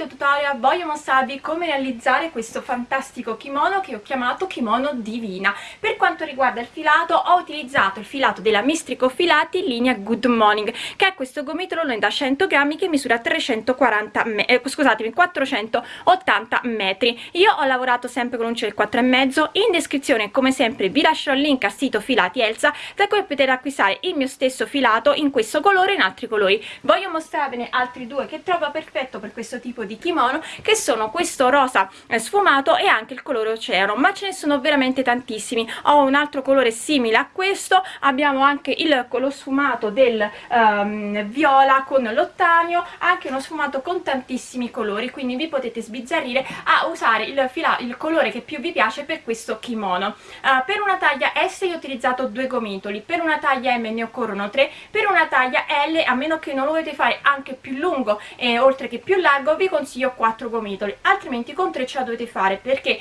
video tutorial voglio mostrarvi come realizzare questo fantastico kimono che ho chiamato kimono divina. Per quanto riguarda il filato ho utilizzato il filato della Mistrico Filati in linea Good Morning che è questo gomitolo da 100 grammi che misura 340 eh, scusatemi 480 metri. Io ho lavorato sempre con un del 4,5 in descrizione come sempre vi lascerò il link al sito Filati Elsa da cui potete acquistare il mio stesso filato in questo colore e in altri colori. Voglio mostrarvene altri due che trovo perfetto per questo tipo di kimono che sono questo rosa eh, sfumato e anche il colore oceano ma ce ne sono veramente tantissimi. Ho un altro colore simile a questo abbiamo anche il lo sfumato del um, viola con l'ottanio anche uno sfumato con tantissimi colori quindi vi potete sbizzarrire a usare il, fila il colore che più vi piace per questo kimono. Uh, per una taglia S io ho utilizzato due gomitoli per una taglia M ne occorrono tre per una taglia L a meno che non lo volete fare anche più lungo e oltre che più largo vi consiglio 4 gomitoli altrimenti con 3 ce la dovete fare perché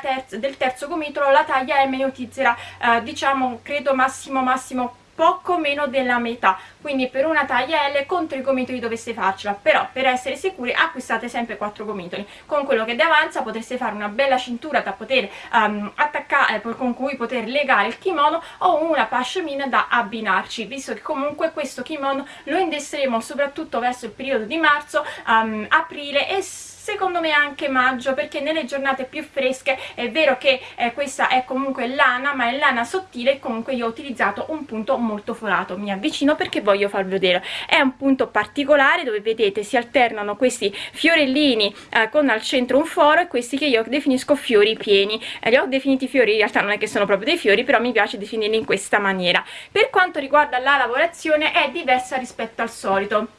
terza, del terzo gomitolo la taglia M ne utilizzerà eh, diciamo credo massimo massimo poco meno della metà. Quindi per una taglia L con tre gomitoli doveste farcela. Però per essere sicuri acquistate sempre quattro gomitoli con quello che avanza potreste fare una bella cintura da poter um, attaccare eh, con cui poter legare il kimono o una pashmina da abbinarci. Visto che comunque questo kimono lo indesseremo soprattutto verso il periodo di marzo um, aprile e secondo me anche maggio perché nelle giornate più fresche è vero che eh, questa è comunque lana ma è lana sottile comunque io ho utilizzato un punto molto forato. Mi avvicino perché voglio farvi vedere. È un punto particolare dove vedete si alternano questi fiorellini eh, con al centro un foro e questi che io definisco fiori pieni. Eh, li ho definiti fiori in realtà non è che sono proprio dei fiori però mi piace definirli in questa maniera. Per quanto riguarda la lavorazione è diversa rispetto al solito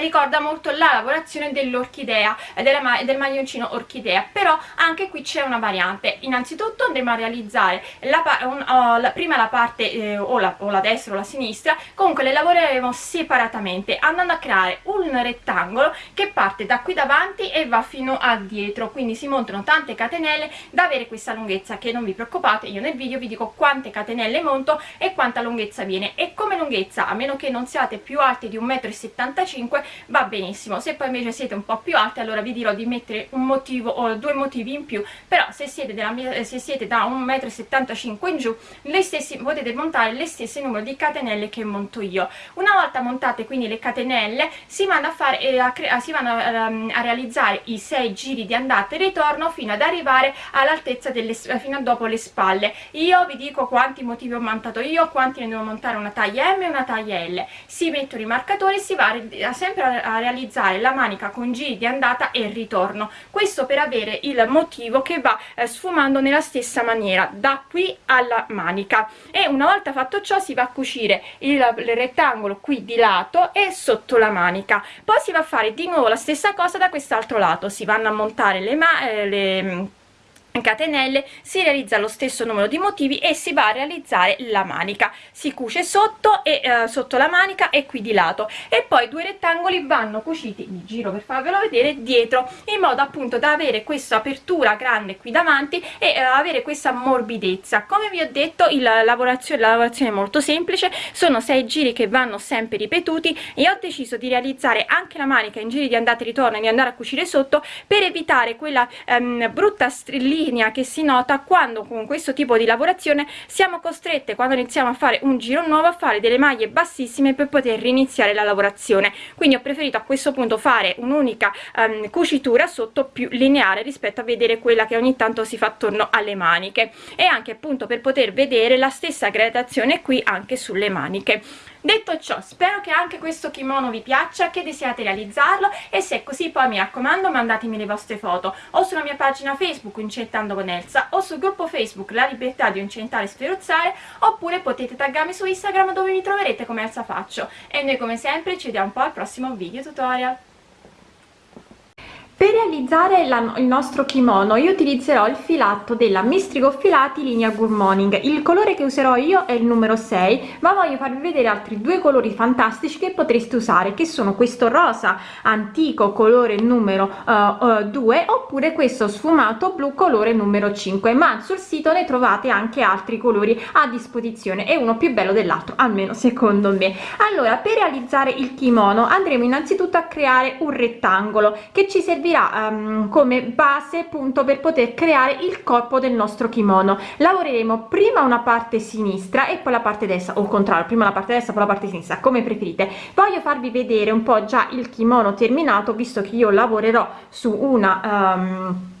ricorda molto la lavorazione dell'orchidea e del maglioncino orchidea. Però anche qui c'è una variante. Innanzitutto andremo a realizzare la, un, oh, la, prima la parte eh, o, la, o, la, destra o la sinistra. Comunque le lavoreremo separatamente andando a creare un rettangolo che parte da qui davanti e va fino a dietro. Quindi si montano tante catenelle. Da avere questa lunghezza che non vi preoccupate io nel video vi dico quante catenelle monto e quanta lunghezza viene. E come lunghezza a meno che non siate più alti di 1,75 m va benissimo. Se poi invece siete un po' più alti allora vi dirò di mettere un motivo o due motivi in più però se siete, mia, eh, se siete da 1,75 m in giù le stesse, potete montare le stesse numero di catenelle che monto io. Una volta montate quindi le catenelle si vanno a, fare, eh, a, si vanno a, um, a realizzare i 6 giri di andata e ritorno fino ad arrivare all'altezza delle eh, fino a dopo le spalle. Io vi dico quanti motivi ho montato io quanti ne devo montare una taglia M e una taglia L. Si mettono i marcatori si va a sempre sempre a realizzare la manica con giri di andata e ritorno. Questo per avere il motivo che va eh, sfumando nella stessa maniera da qui alla manica. E una volta fatto ciò si va a cucire il, il rettangolo qui di lato e sotto la manica. Poi si va a fare di nuovo la stessa cosa da quest'altro lato. Si vanno a montare le, ma eh, le catenelle si realizza lo stesso numero di motivi e si va a realizzare la manica. Si cuce sotto e eh, sotto la manica e qui di lato. E poi due rettangoli vanno cuciti mi giro per farvelo vedere dietro in modo appunto da avere questa apertura grande qui davanti e eh, avere questa morbidezza. Come vi ho detto il, la lavorazione la lavorazione è molto semplice sono sei giri che vanno sempre ripetuti. E ho deciso di realizzare anche la manica in giri di andata e ritorno e di andare a cucire sotto per evitare quella ehm, brutta strillina linea che si nota quando con questo tipo di lavorazione siamo costrette quando iniziamo a fare un giro nuovo a fare delle maglie bassissime per poter riniziare la lavorazione. Quindi ho preferito a questo punto fare un'unica um, cucitura sotto più lineare rispetto a vedere quella che ogni tanto si fa attorno alle maniche. E anche appunto per poter vedere la stessa gradazione qui anche sulle maniche detto ciò spero che anche questo kimono vi piaccia che desiate realizzarlo e se è così poi mi raccomando mandatemi le vostre foto o sulla mia pagina facebook incentando con Elsa o sul gruppo facebook la libertà di incentare e sferozzare oppure potete taggarmi su instagram dove mi troverete come Elsa Faccio. E noi come sempre ci vediamo un po' al prossimo video tutorial per realizzare la, il nostro kimono io utilizzerò il filato della mistrico filati linea good morning. Il colore che userò io è il numero 6 ma voglio farvi vedere altri due colori fantastici che potreste usare che sono questo rosa antico colore numero uh, uh, 2 oppure questo sfumato blu colore numero 5 ma sul sito ne trovate anche altri colori a disposizione e uno più bello dell'altro almeno secondo me. Allora per realizzare il kimono andremo innanzitutto a creare un rettangolo che ci servirà servirà um, come base punto per poter creare il corpo del nostro kimono. Lavoreremo prima una parte sinistra e poi la parte destra o contrario prima la parte destra poi la parte sinistra come preferite. Voglio farvi vedere un po già il kimono terminato visto che io lavorerò su una um,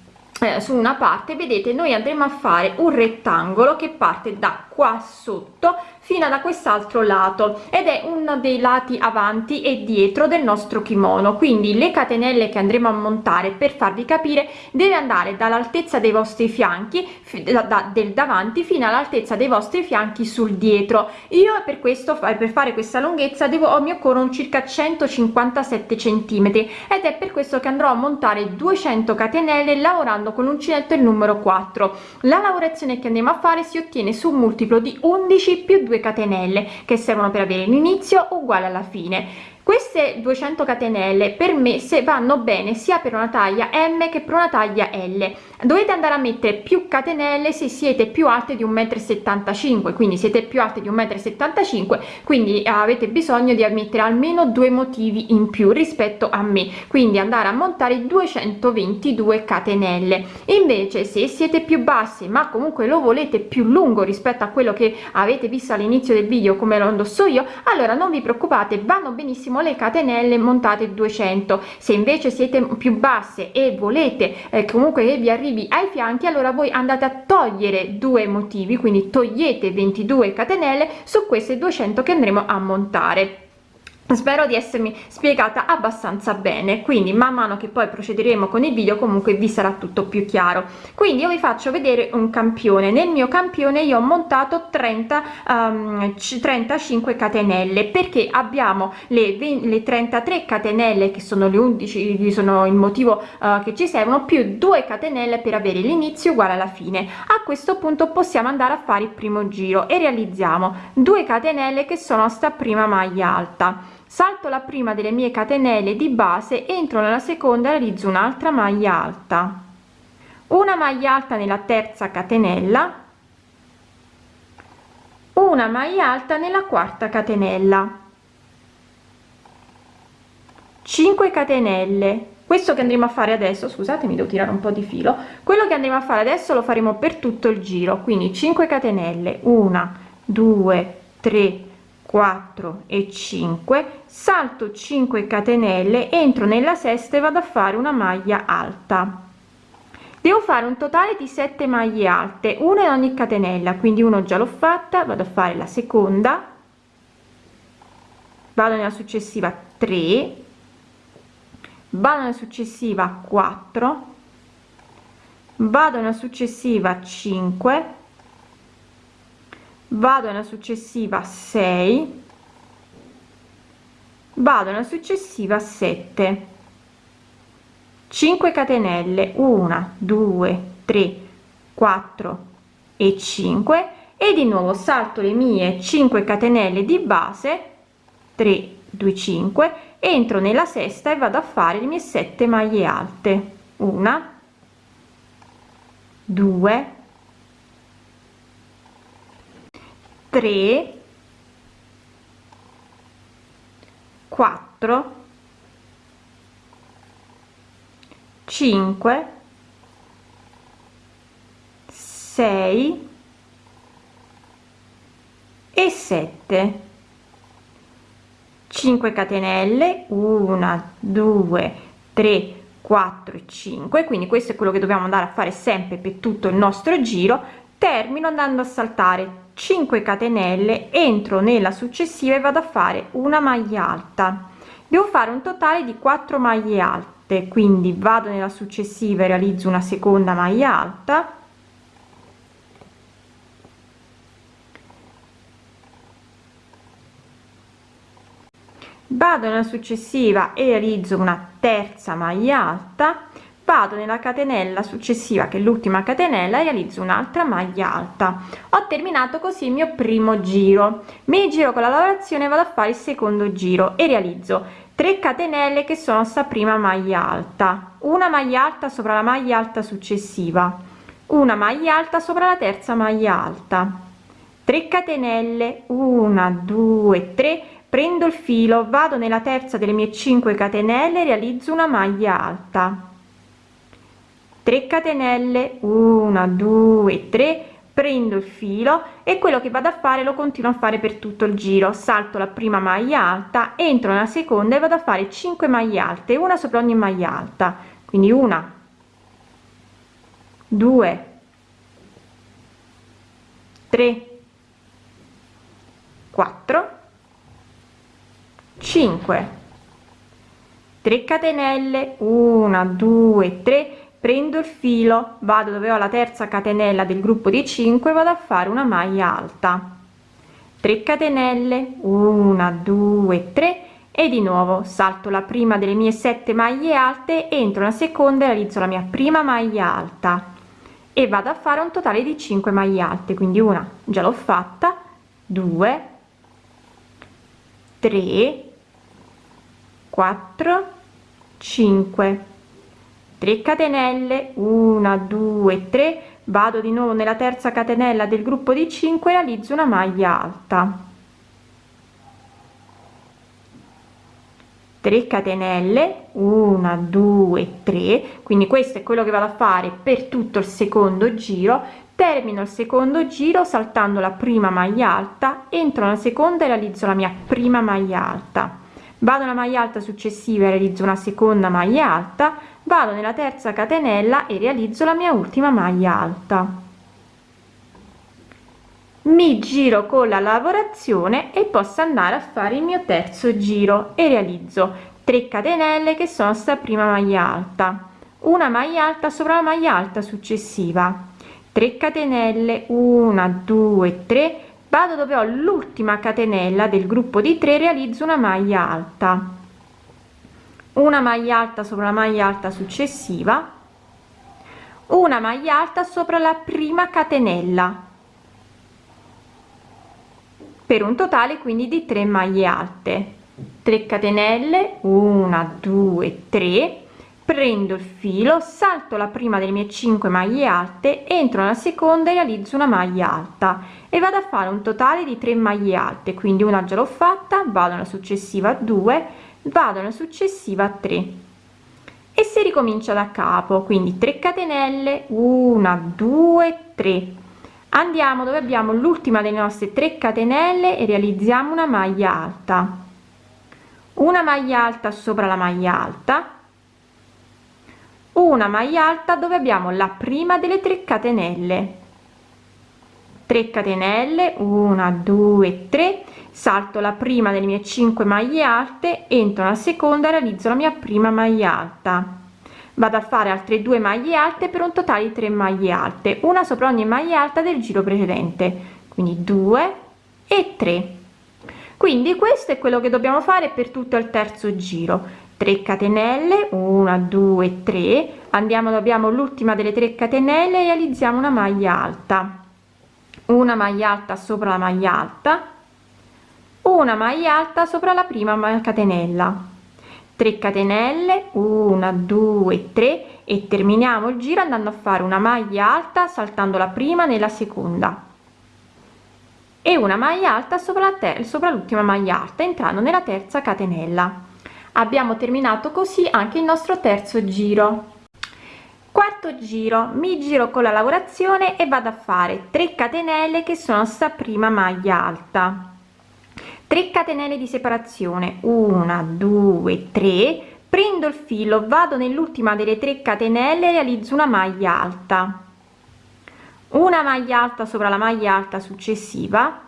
su una parte. Vedete noi andremo a fare un rettangolo che parte da qua sotto fino da quest'altro lato ed è uno dei lati avanti e dietro del nostro kimono. Quindi le catenelle che andremo a montare per farvi capire deve andare dall'altezza dei vostri fianchi da, da, del davanti fino all'altezza dei vostri fianchi sul dietro. Io per questo per fare questa lunghezza devo mi occorrono circa 157 centimetri ed è per questo che andrò a montare 200 catenelle lavorando con l'uncinetto il numero 4 la lavorazione che andiamo a fare si ottiene su un multiplo di 11 più 2 2 catenelle che servono per avere l'inizio uguale alla fine queste 200 catenelle per me se vanno bene sia per una taglia m che per una taglia l. Dovete andare a mettere più catenelle se siete più alte di 1,75 m quindi siete più alte di 1,75 m quindi avete bisogno di mettere almeno due motivi in più rispetto a me. Quindi andare a montare 222 catenelle. Invece se siete più bassi ma comunque lo volete più lungo rispetto a quello che avete visto all'inizio del video come lo indosso io allora non vi preoccupate vanno benissimo benissimo le catenelle montate 200 se invece siete più basse e volete eh, comunque che vi arrivi ai fianchi allora voi andate a togliere due motivi quindi togliete 22 catenelle su queste 200 che andremo a montare spero di essermi spiegata abbastanza bene quindi man mano che poi procederemo con il video comunque vi sarà tutto più chiaro. Quindi io vi faccio vedere un campione. Nel mio campione io ho montato 30 um, 35 catenelle perché abbiamo le, 20, le 33 catenelle che sono le 11 sono il motivo uh, che ci servono più 2 catenelle per avere l'inizio uguale alla fine. A questo punto possiamo andare a fare il primo giro e realizziamo 2 catenelle che sono sta prima maglia alta salto la prima delle mie catenelle di base entro nella seconda realizzo un'altra maglia alta. Una maglia alta nella terza catenella. Una maglia alta nella quarta catenella. 5 catenelle. Questo che andremo a fare adesso scusate mi devo tirare un po di filo. Quello che andremo a fare adesso lo faremo per tutto il giro. Quindi 5 catenelle. 1 2 3 4 e 5 salto 5 catenelle entro nella sesta e vado a fare una maglia alta. Devo fare un totale di 7 maglie alte una in ogni catenella quindi uno già l'ho fatta vado a fare la seconda vado nella successiva 3 vado nella successiva 4 vado nella successiva 5 vado nella successiva 6 vado nella successiva 7 5 catenelle 1 2 3 4 e 5 e di nuovo salto le mie 5 catenelle di base 3 2 5 entro nella sesta e vado a fare le mie 7 maglie alte. 1 2 3 4 5 6 e 7 5 catenelle 1 2 3 4 e 5 quindi questo è quello che dobbiamo andare a fare sempre per tutto il nostro giro termino andando a saltare. 5 catenelle entro nella successiva e vado a fare una maglia alta. Devo fare un totale di 4 maglie alte quindi vado nella successiva e realizzo una seconda maglia alta. Vado nella successiva e realizzo una terza maglia alta vado nella catenella successiva che l'ultima catenella realizzo un'altra maglia alta. Ho terminato così il mio primo giro. Mi giro con la lavorazione vado a fare il secondo giro e realizzo 3 catenelle che sono sta prima maglia alta. Una maglia alta sopra la maglia alta successiva. Una maglia alta sopra la terza maglia alta. 3 catenelle. 1 2 3 prendo il filo vado nella terza delle mie 5 catenelle realizzo una maglia alta 3 catenelle 1 2 3 prendo il filo e quello che vado a fare lo continuo a fare per tutto il giro. Salto la prima maglia alta entro nella seconda e vado a fare 5 maglie alte una sopra ogni maglia alta. Quindi una 2 3 4 5 3 catenelle 1 2 3 prendo il filo vado dove ho la terza catenella del gruppo di 5 vado a fare una maglia alta. 3 catenelle 1 2 3 e di nuovo salto la prima delle mie 7 maglie alte entro la seconda e realizzo la mia prima maglia alta. E vado a fare un totale di 5 maglie alte quindi una già l'ho fatta 2 3 4 5 3 catenelle 1 2 3 vado di nuovo nella terza catenella del gruppo di 5 realizzo una maglia alta. 3 catenelle 1 2 3 quindi questo è quello che vado a fare per tutto il secondo giro. Termino il secondo giro saltando la prima maglia alta entro nella seconda e realizzo la mia prima maglia alta. Vado una maglia alta successiva e realizzo una seconda maglia alta vado nella terza catenella e realizzo la mia ultima maglia alta. Mi giro con la lavorazione e posso andare a fare il mio terzo giro e realizzo 3 catenelle che sono sta prima maglia alta una maglia alta sopra la maglia alta successiva. 3 catenelle 1 2 3 vado dove ho l'ultima catenella del gruppo di 3 realizzo una maglia alta una maglia alta sopra la maglia alta successiva. Una maglia alta sopra la prima catenella. Per un totale quindi di 3 maglie alte. 3 catenelle 1 2 3 prendo il filo salto la prima delle mie 5 maglie alte entro nella seconda e realizzo una maglia alta. E vado a fare un totale di 3 maglie alte. Quindi una già l'ho fatta vado alla successiva 2 vado alla successiva 3 e si ricomincia da capo quindi 3 catenelle 1 2 3 andiamo dove abbiamo l'ultima delle nostre 3 catenelle e realizziamo una maglia alta. Una maglia alta sopra la maglia alta. Una maglia alta dove abbiamo la prima delle 3 catenelle. 3 catenelle 1 2 3 salto la prima delle mie 5 maglie alte entro la seconda realizzo la mia prima maglia alta. Vado a fare altre due maglie alte per un totale di 3 maglie alte una sopra ogni maglia alta del giro precedente quindi 2 e 3 quindi questo è quello che dobbiamo fare per tutto il terzo giro. 3 catenelle 1 2 3 andiamo abbiamo l'ultima delle 3 catenelle e realizziamo una maglia alta. Una maglia alta sopra la maglia alta una maglia alta sopra la prima catenella. 3 catenelle 1 2 3 e terminiamo il giro andando a fare una maglia alta saltando la prima nella seconda. E una maglia alta sopra la sopra l'ultima maglia alta entrando nella terza catenella. Abbiamo terminato così anche il nostro terzo giro. Quarto giro. Mi giro con la lavorazione e vado a fare 3 catenelle che sono sta prima maglia alta 3 catenelle di separazione. 1 2 3 prendo il filo vado nell'ultima delle 3 catenelle realizzo una maglia alta. Una maglia alta sopra la maglia alta successiva.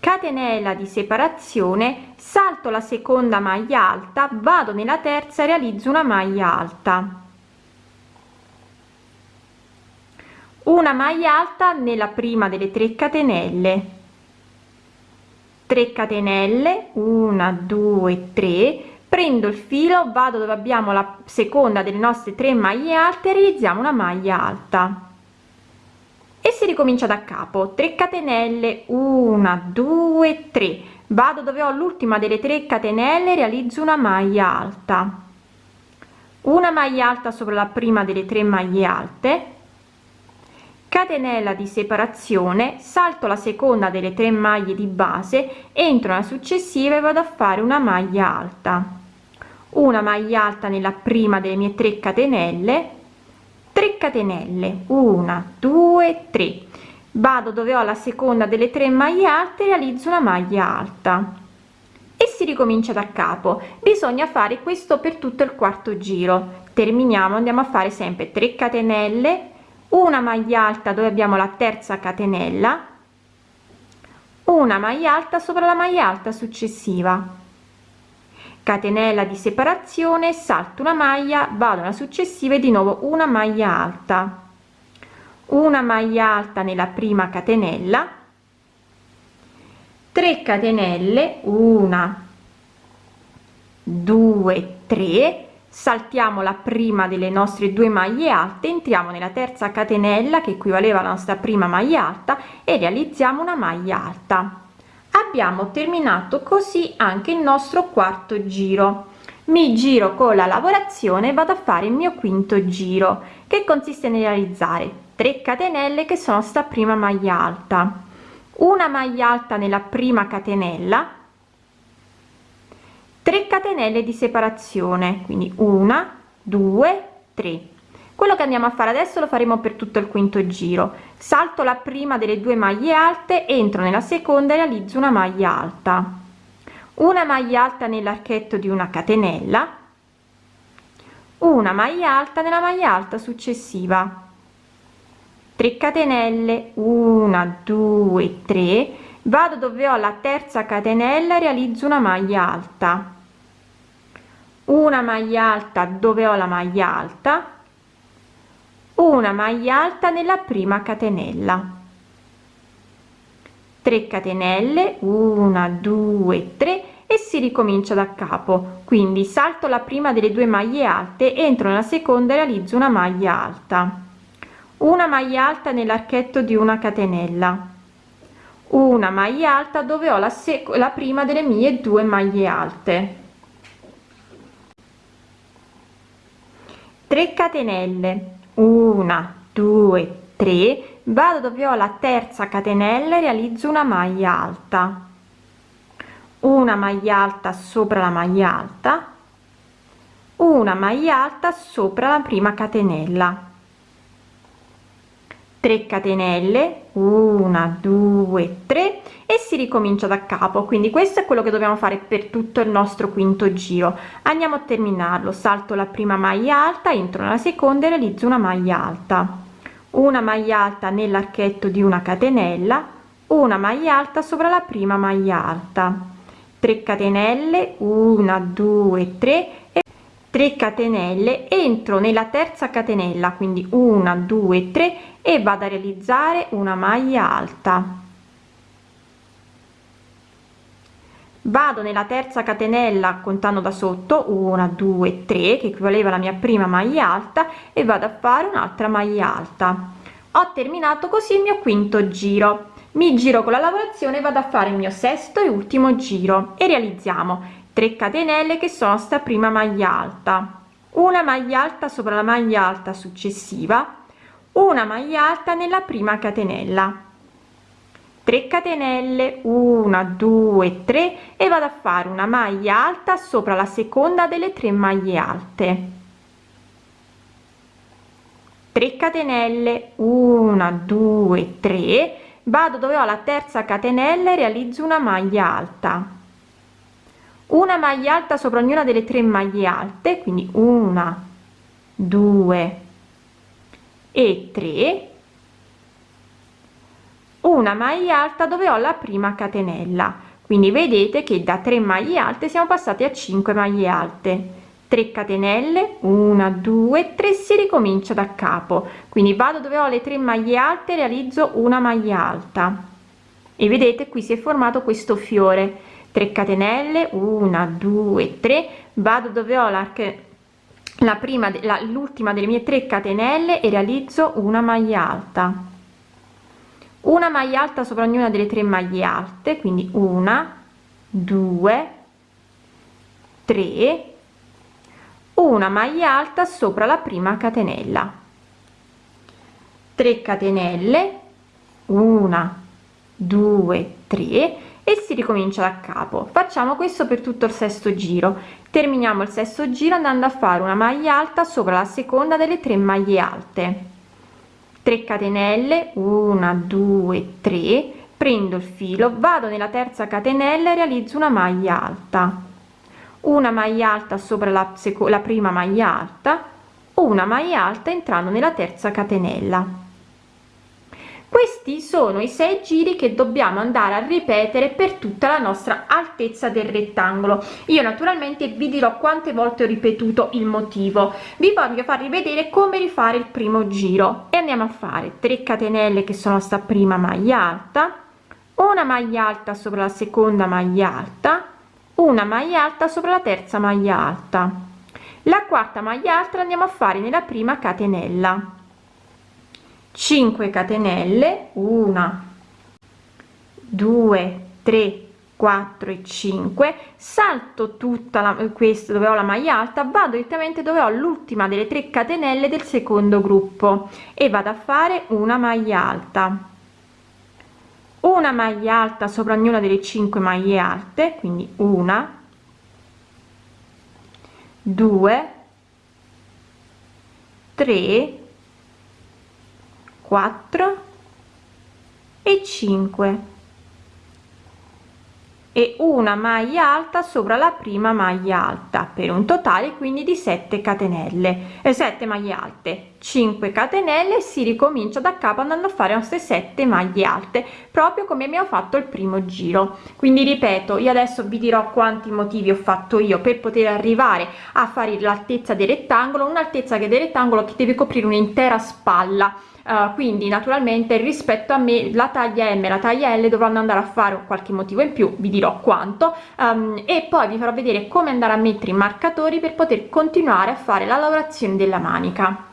Catenella di separazione. Salto la seconda maglia alta vado nella terza realizzo una maglia alta. Una maglia alta nella prima delle 3 catenelle 3 catenelle 1 2 3 prendo il filo vado dove abbiamo la seconda delle nostre tre maglie alte realizziamo una maglia alta. E si ricomincia da capo. 3 catenelle 1 2 3 vado dove ho l'ultima delle 3 catenelle realizzo una maglia alta. Una maglia alta sopra la prima delle tre maglie alte catenella di separazione salto la seconda delle tre maglie di base entro nella successiva e vado a fare una maglia alta. Una maglia alta nella prima delle mie 3 catenelle. 3 catenelle. 1 2 3 vado dove ho la seconda delle tre maglie alte realizzo una maglia alta. E si ricomincia da capo. Bisogna fare questo per tutto il quarto giro. Terminiamo andiamo a fare sempre 3 catenelle una maglia alta dove abbiamo la terza catenella una maglia alta sopra la maglia alta successiva. Catenella di separazione salto una maglia vado alla successiva e di nuovo una maglia alta. Una maglia alta nella prima catenella 3 catenelle una 2 3 saltiamo la prima delle nostre due maglie alte entriamo nella terza catenella che equivaleva alla nostra prima maglia alta e realizziamo una maglia alta. Abbiamo terminato così anche il nostro quarto giro. Mi giro con la lavorazione vado a fare il mio quinto giro che consiste nel realizzare 3 catenelle che sono sta prima maglia alta. Una maglia alta nella prima catenella 3 catenelle di separazione quindi una due tre. Quello che andiamo a fare adesso lo faremo per tutto il quinto giro. Salto la prima delle due maglie alte entro nella seconda e realizzo una maglia alta. Una maglia alta nell'archetto di una catenella una maglia alta nella maglia alta successiva. 3 catenelle 1 2 3 vado dove ho la terza catenella realizzo una maglia alta una maglia alta dove ho la maglia alta una maglia alta nella prima catenella. 3 catenelle 1 2 3 e si ricomincia da capo. Quindi salto la prima delle due maglie alte entro nella seconda e realizzo una maglia alta. Una maglia alta nell'archetto di una catenella. Una maglia alta dove ho la, la prima delle mie due maglie alte 3 catenelle. 1 2 3 vado dove ho la terza catenella realizzo una maglia alta. Una maglia alta sopra la maglia alta. Una maglia alta sopra la prima catenella 3 catenelle 1 2 3 e si ricomincia da capo. Quindi questo è quello che dobbiamo fare per tutto il nostro quinto giro. Andiamo a terminarlo. Salto la prima maglia alta entro nella seconda e realizzo una maglia alta. Una maglia alta nell'archetto di una catenella una maglia alta sopra la prima maglia alta. 3 catenelle 1 2 3 e 3 catenelle entro nella terza catenella quindi 1 2 3 e vado a realizzare una maglia alta. Vado nella terza catenella contando da sotto 1 2 3 che equivaleva alla mia prima maglia alta e vado a fare un'altra maglia alta. Ho terminato così il mio quinto giro. Mi giro con la lavorazione vado a fare il mio sesto e ultimo giro. E realizziamo 3 catenelle che sono sta prima maglia alta. Una maglia alta sopra la maglia alta successiva una maglia alta nella prima catenella. 3 catenelle 1 2 3 e vado a fare una maglia alta sopra la seconda delle tre maglie alte. 3 catenelle 1 2 3 vado dove ho la terza catenella e realizzo una maglia alta una maglia alta sopra ognuna delle tre maglie alte quindi una 2 e 3 una maglia alta dove ho la prima catenella. Quindi vedete che da 3 maglie alte siamo passati a 5 maglie alte. 3 catenelle 1 2 3 si ricomincia da capo. Quindi vado dove ho le tre maglie alte realizzo una maglia alta. E vedete qui si è formato questo fiore 3 catenelle 1 2 3 vado dove ho l'arco la prima l'ultima delle mie 3 catenelle e realizzo una maglia alta. Una maglia alta sopra ognuna delle tre maglie alte quindi una due tre. Una maglia alta sopra la prima catenella. 3 catenelle una 2 3 e si ricomincia da capo. Facciamo questo per tutto il sesto giro. Terminiamo il sesto giro andando a fare una maglia alta sopra la seconda delle tre maglie alte. 3 catenelle 1 2 3 prendo il filo vado nella terza catenella e realizzo una maglia alta. Una maglia alta sopra la, la prima maglia alta una maglia alta entrando nella terza catenella questi sono i sei giri che dobbiamo andare a ripetere per tutta la nostra altezza del rettangolo. Io naturalmente vi dirò quante volte ho ripetuto il motivo. Vi voglio far rivedere come rifare il primo giro. E andiamo a fare 3 catenelle che sono sta prima maglia alta una maglia alta sopra la seconda maglia alta una maglia alta sopra la terza maglia alta. La quarta maglia alta andiamo a fare nella prima catenella 5 catenelle 1 2 3 4 e 5 salto tutta la questo dove ho la maglia alta vado direttamente dove ho l'ultima delle 3 catenelle del secondo gruppo e vado a fare una maglia alta. Una maglia alta sopra ognuna delle 5 maglie alte quindi una 2 3 4 e 5 e una maglia alta sopra la prima maglia alta per un totale quindi di 7 catenelle. E 7 maglie alte 5 catenelle si ricomincia da capo andando a fare queste 7 maglie alte proprio come abbiamo fatto il primo giro. Quindi ripeto io adesso vi dirò quanti motivi ho fatto io per poter arrivare a fare l'altezza del rettangolo un'altezza che del rettangolo che deve coprire un'intera spalla Uh, quindi naturalmente rispetto a me la taglia m e la taglia l dovranno andare a fare qualche motivo in più vi dirò quanto. Um, e poi vi farò vedere come andare a mettere i marcatori per poter continuare a fare la lavorazione della manica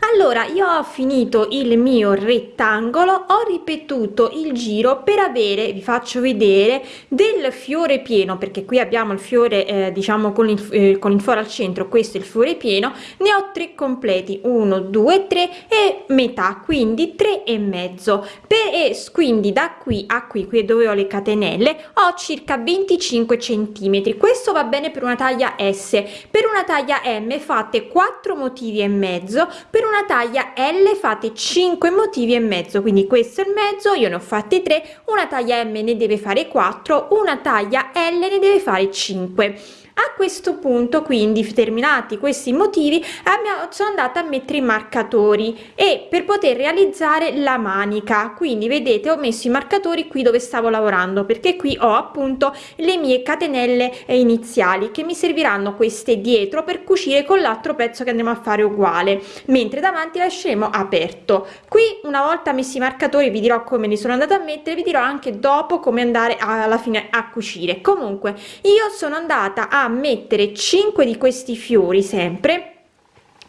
allora io ho finito il mio rettangolo ho ripetuto il giro per avere vi faccio vedere del fiore pieno perché qui abbiamo il fiore eh, diciamo con il, eh, con il foro al centro questo è il fiore pieno ne ho tre completi 1 2 3 e metà quindi tre e mezzo. Per e quindi da qui a qui qui dove ho le catenelle ho circa 25 centimetri. Questo va bene per una taglia s. Per una taglia m fate 4 motivi e mezzo per una taglia L fate 5 motivi e mezzo quindi questo è il mezzo io ne ho fatti 3 una taglia M ne deve fare 4 una taglia L ne deve fare 5 a questo punto quindi terminati questi motivi sono andata a mettere i marcatori e per poter realizzare la manica. Quindi vedete ho messo i marcatori qui dove stavo lavorando perché qui ho appunto le mie catenelle iniziali che mi serviranno queste dietro per cucire con l'altro pezzo che andiamo a fare uguale mentre davanti lasceremo aperto. Qui una volta messi i marcatori vi dirò come li sono andata a mettere vi dirò anche dopo come andare alla fine a cucire. Comunque io sono andata a mettere 5 di questi fiori sempre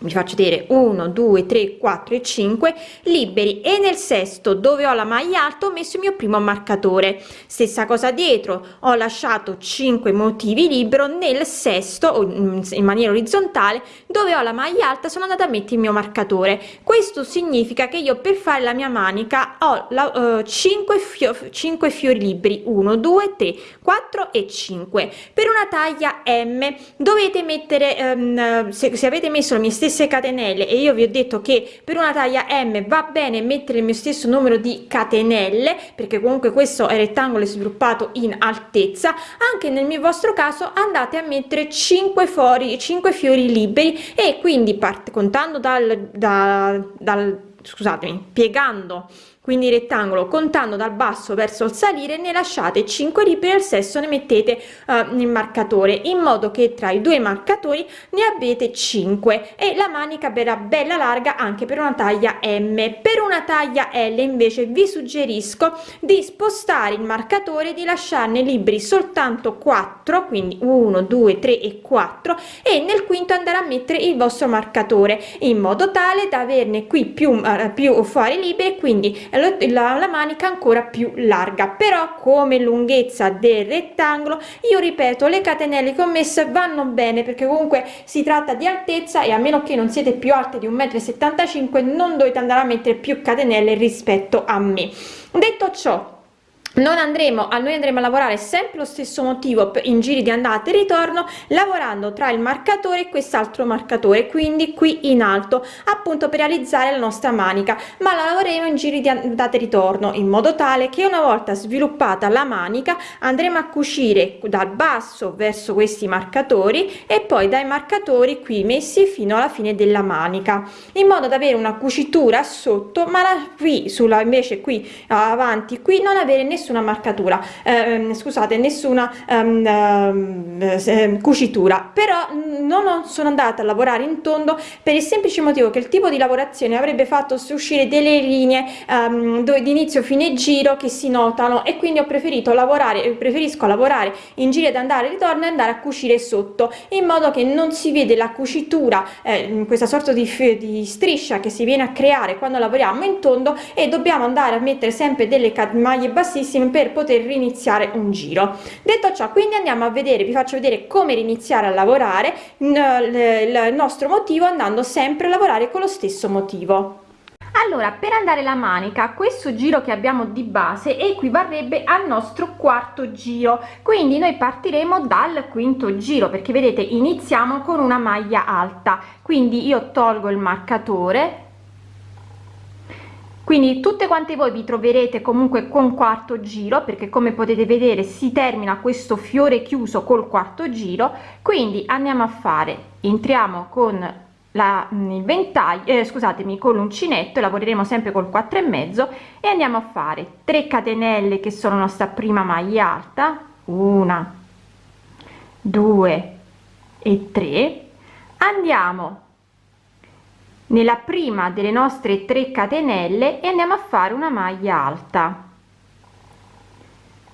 vi faccio vedere 1 2 3 4 e 5 liberi. E nel sesto dove ho la maglia alta ho messo il mio primo marcatore stessa cosa dietro ho lasciato 5 motivi libero. Nel sesto in maniera orizzontale dove ho la maglia alta sono andata a mettere il mio marcatore questo significa che io per fare la mia manica ho la, uh, 5 fio 5 fiori liberi. 1 2 3 4 e 5 per una taglia m dovete mettere um, se, se avete messo le mie stesse stesse catenelle e io vi ho detto che per una taglia m va bene mettere il mio stesso numero di catenelle perché comunque questo è rettangolo sviluppato in altezza anche nel mio vostro caso andate a mettere 5 fuori 5 fiori liberi e quindi parte contando dal, da, dal scusatemi piegando quindi rettangolo contando dal basso verso il salire ne lasciate 5 liberi al sesto ne mettete uh, il marcatore in modo che tra i due marcatori ne avete 5 e la manica verrà bella larga anche per una taglia m. Per una taglia l invece vi suggerisco di spostare il marcatore di lasciarne liberi soltanto 4 quindi 1 2 3 e 4 e nel quinto andare a mettere il vostro marcatore in modo tale da averne qui più uh, più fuori liberi quindi la, la manica ancora più larga. Però come lunghezza del rettangolo io ripeto le catenelle che ho messo vanno bene perché comunque si tratta di altezza e a meno che non siete più alte di 1,75 m non dovete andare a mettere più catenelle rispetto a me. Detto ciò non andremo a noi andremo a lavorare sempre lo stesso motivo in giri di andata e ritorno lavorando tra il marcatore e quest'altro marcatore quindi qui in alto appunto per realizzare la nostra manica. Ma la lavoreremo in giri di andata e ritorno in modo tale che una volta sviluppata la manica andremo a cucire dal basso verso questi marcatori e poi dai marcatori qui messi fino alla fine della manica in modo da avere una cucitura sotto ma la qui sulla invece qui avanti qui non avere nessun nessuna marcatura eh, scusate nessuna um, uh, cucitura. Però non sono andata a lavorare in tondo per il semplice motivo che il tipo di lavorazione avrebbe fatto uscire delle linee um, dove di inizio fine giro che si notano. E quindi ho preferito lavorare preferisco lavorare in giro ed andare e ritorno e andare a cucire sotto in modo che non si vede la cucitura eh, questa sorta di, di striscia che si viene a creare quando lavoriamo in tondo e dobbiamo andare a mettere sempre delle maglie bassissime tantissime per poter riniziare un giro. Detto ciò quindi andiamo a vedere vi faccio vedere come riniziare a lavorare il nostro motivo andando sempre a lavorare con lo stesso motivo. Allora per andare la manica questo giro che abbiamo di base equivarrebbe al nostro quarto giro. Quindi noi partiremo dal quinto giro perché vedete iniziamo con una maglia alta. Quindi io tolgo il marcatore quindi tutte quante voi vi troverete comunque con quarto giro perché come potete vedere si termina questo fiore chiuso col quarto giro. Quindi andiamo a fare entriamo con la il ventaglio eh, scusatemi con l'uncinetto lavoreremo sempre col 4 e mezzo e andiamo a fare 3 catenelle che sono nostra prima maglia alta una due e tre. Andiamo nella prima delle nostre 3 catenelle e andiamo a fare una maglia alta.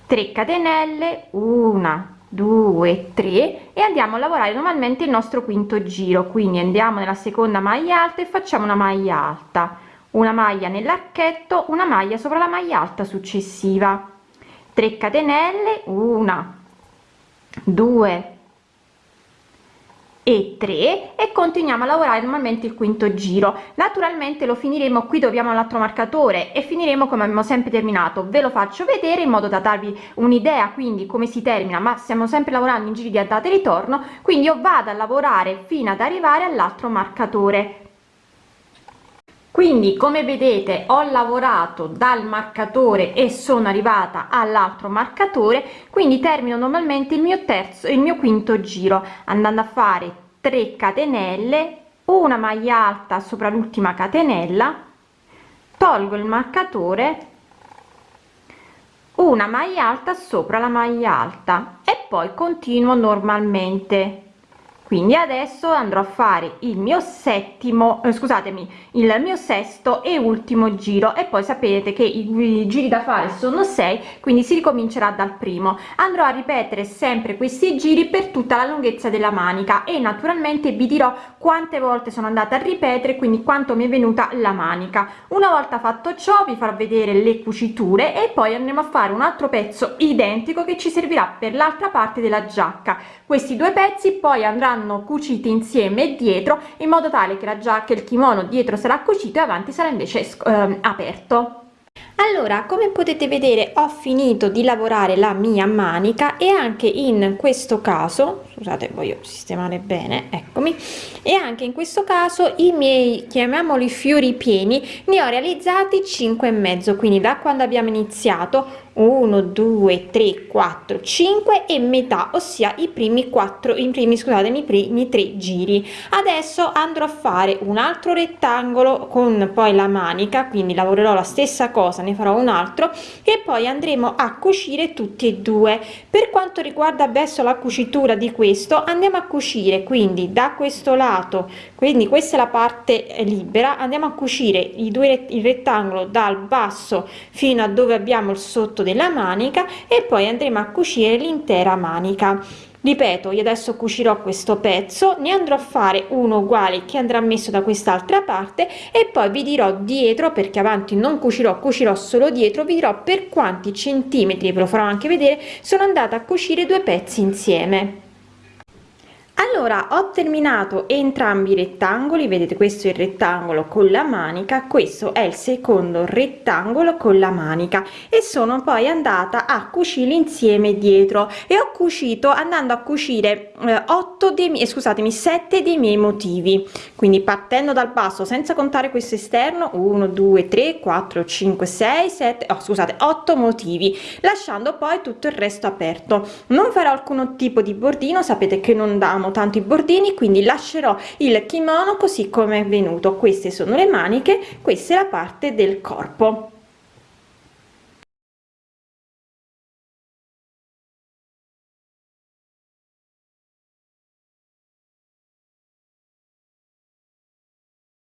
3 catenelle una 2 3 e andiamo a lavorare normalmente il nostro quinto giro. Quindi andiamo nella seconda maglia alta e facciamo una maglia alta. Una maglia nell'archetto una maglia sopra la maglia alta successiva. 3 catenelle una 2 e 3 e continuiamo a lavorare normalmente il quinto giro. Naturalmente lo finiremo qui dove abbiamo l'altro marcatore e finiremo come abbiamo sempre terminato. Ve lo faccio vedere in modo da darvi un'idea quindi come si termina ma stiamo sempre lavorando in giri di andata e ritorno quindi io vado a lavorare fino ad arrivare all'altro marcatore quindi come vedete ho lavorato dal marcatore e sono arrivata all'altro marcatore quindi termino normalmente il mio terzo il mio quinto giro andando a fare 3 catenelle una maglia alta sopra l'ultima catenella tolgo il marcatore una maglia alta sopra la maglia alta e poi continuo normalmente quindi adesso andrò a fare il mio settimo eh, scusatemi il mio sesto e ultimo giro. E poi sapete che i, i giri da fare sono sei quindi si ricomincerà dal primo. Andrò a ripetere sempre questi giri per tutta la lunghezza della manica e naturalmente vi dirò quante volte sono andata a ripetere quindi quanto mi è venuta la manica. Una volta fatto ciò vi farò vedere le cuciture e poi andremo a fare un altro pezzo identico che ci servirà per l'altra parte della giacca questi due pezzi poi andranno cuciti insieme dietro in modo tale che la giacca il kimono dietro sarà cucito e avanti sarà invece eh, aperto allora come potete vedere ho finito di lavorare la mia manica e anche in questo caso scusate voglio sistemare bene eccomi e anche in questo caso i miei chiamiamoli fiori pieni ne ho realizzati 5 e mezzo. Quindi da quando abbiamo iniziato 1 2 3 4 5 e metà ossia i primi quattro i primi scusate i primi tre giri. Adesso andrò a fare un altro rettangolo con poi la manica quindi lavorerò la stessa cosa ne farò un altro e poi andremo a cucire tutti e due. Per quanto riguarda adesso la cucitura di questo andiamo a cucire quindi da questo lato quindi questa è la parte libera andiamo a cucire i due il rettangolo dal basso fino a dove abbiamo il sotto della manica e poi andremo a cucire l'intera manica ripeto io adesso cucirò questo pezzo ne andrò a fare uno uguale che andrà messo da quest'altra parte e poi vi dirò dietro perché avanti non cucirò cucirò solo dietro vi dirò per quanti centimetri ve lo farò anche vedere sono andata a cucire due pezzi insieme allora ho terminato entrambi i rettangoli vedete questo è il rettangolo con la manica questo è il secondo rettangolo con la manica e sono poi andata a cucire insieme dietro e ho cucito andando a cucire eh, 8 dei miei scusatemi 7 dei miei motivi. Quindi partendo dal basso senza contare questo esterno 1 2 3 4 5 6 7 oh, scusate 8 motivi lasciando poi tutto il resto aperto. Non farò alcun tipo di bordino sapete che non damo abbiamo tanti bordini quindi lascerò il kimono così come è venuto. Queste sono le maniche questa è la parte del corpo